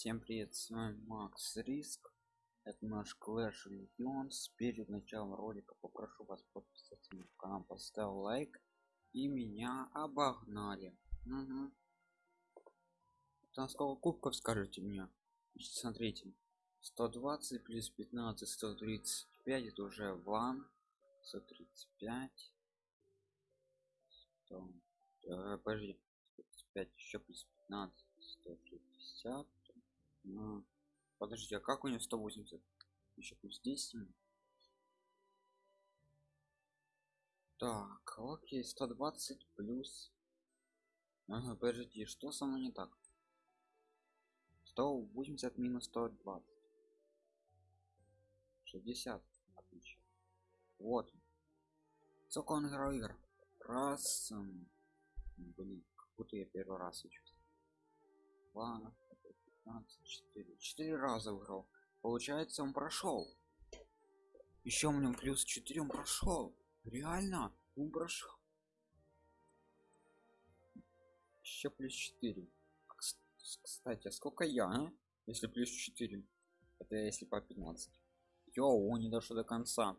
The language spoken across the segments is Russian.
Всем привет, с вами Макс Риск. Это наш Clash Legends. Перед началом ролика попрошу вас подписаться на канал, поставил лайк и меня обогнали. Угу. Там сколько кубков скажите мне? Смотрите, 120 плюс 15, 135 это уже ван. 135. 100, э, подожди, 135 еще плюс 15, 160 а, подождите а как у него 180 еще плюс 10 так окей 120 плюс. Ага, подождите что со мной не так? 180 минус 120 60 отлично. Вот. Сколько он играл игр? Раз блин как будто я первый раз учусь два 15 4 4 раза выиграл. Получается он прошел. Еще у меня плюс 4 он прошел. Реально он прошел. Еще плюс 4 кстати а сколько я а? если плюс 4 это если по 15 йоу он не дошел до конца.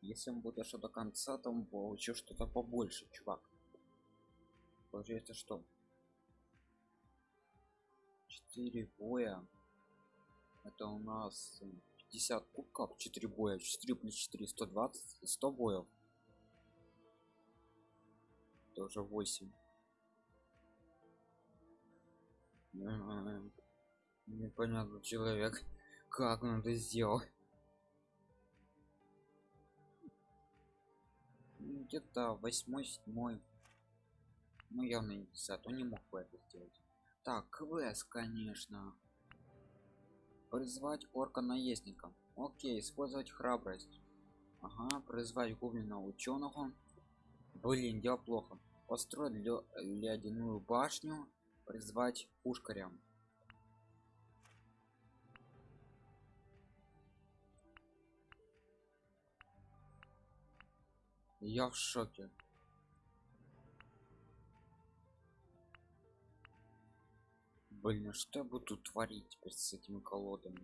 Если он будет дошел до конца то он получил что-то побольше чувак. Получается что 4 боя. Это у нас 50 кубков 4 боя. 4 плюс 4 120 100 боев. Это уже 8 непонятно человек как он это сделал. Где-то восьмой седьмой. Ну явно не 10 он не мог бы это сделать так квест конечно. Призвать орка наездника. Окей использовать храбрость. Ага призвать гоблина ученого. Блин дело плохо. Построить ледяную башню призвать пушкаря. Я в шоке блин а что я буду творить теперь с этими колодами?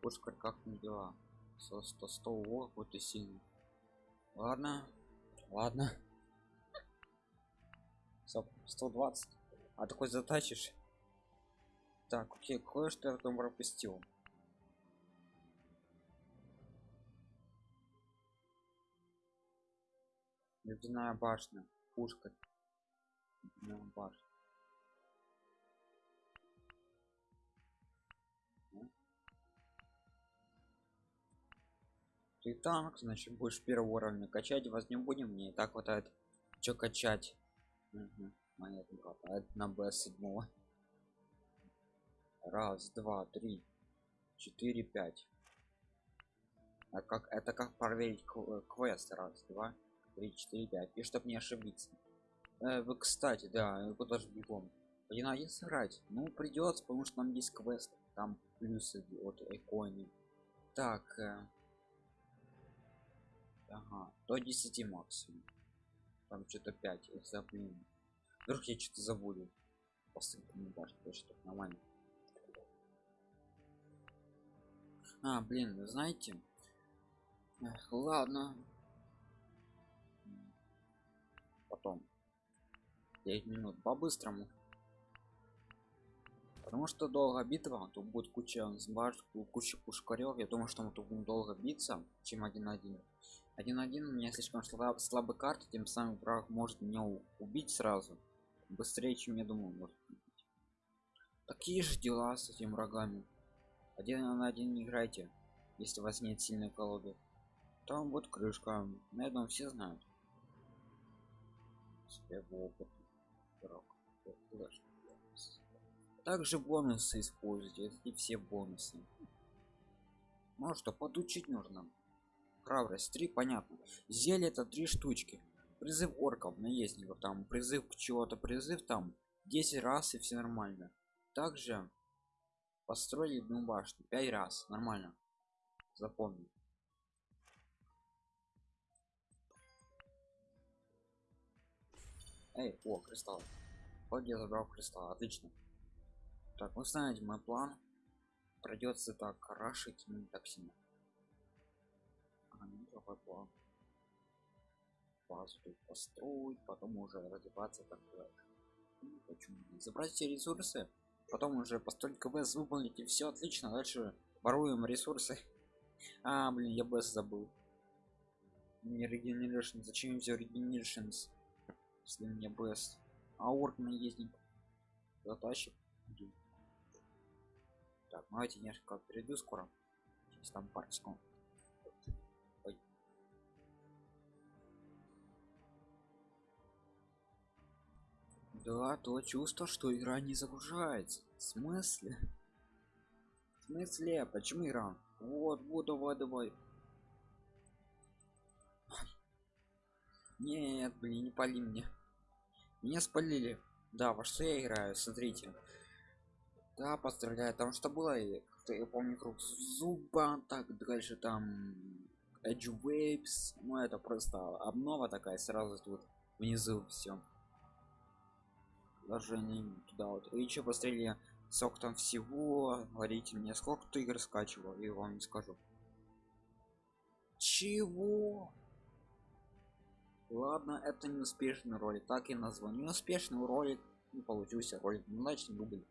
Пушкарь как не дела? Со 100 100 о вот и сильно ладно ладно. 120 а такой затачишь так окей кое-что я там пропустил ледяная башня пушка ледяная башня. Ты танк значит будешь первого уровня качать вас не будем мне и так хватает. Что качать? Угу. монет на б седьмого. Раз два три четыре пять. А как это как проверить квест? Раз два 3 4 5 и чтобы не ошибиться. Э, вы кстати да куда же бегом. Один один сыграть ну придется потому что нам есть квест там плюсы от иконы так э, ага до 10 максимум. Там что-то 5 за блин. Вдруг я что-то забуду. Не башню что нормально. А блин знаете Эх, ладно потом. 9 минут по-быстрому. Потому что долго битва тут будет куча сбаш куча пушкарев я думаю что мы тут будем долго биться чем один один один один у меня слишком слаб, слабый карты тем самым враг может меня убить сразу. Быстрее чем я думаю может такие же дела с этими врагами. Один на один не играйте если у вас нет сильной колоды. Там будет крышка на этом все знают опыт также бонусы используйте и все бонусы. Ну что подучить нужно. Храбрость 3 понятно. Зелье это три штучки. Призыв орков наездников там призыв к чего-то призыв там 10 раз и все нормально. Также построили одну башню 5 раз нормально. Запомни эй о кристалл. Вот я забрал кристалл отлично. Так вы знаете мой план. Придется так рашить не так сильно а, неплохой план? Базу тут построить потом уже развиваться так дальше Ну, почему не? забрать все ресурсы потом уже построить квест выполнить и все отлично дальше воруем ресурсы. А блин я бс забыл. Не регенерашн зачем взял регенерашнс если меня бс а орк наездник затащит так ну, давайте несколько перейду скоро. Через там Ой. да то чувство что игра не загружается. В смысле? В смысле? Почему игра? Вот вот давай давай нет блин не пали мне. Меня спалили. Да во что я играю? Смотрите. Да поздравляю. Там что было? Как-то я помню круг зуба так дальше там Edge Waves. Ну это просто обнова такая сразу тут внизу все даже не туда вот. И еще посмотрели сок там всего. Говорите мне сколько ты игр скачивал? И вам не скажу. Чего ладно это не успешный ролик. Так и назвал не успешный ролик не получился ролик. Ну, значит дубль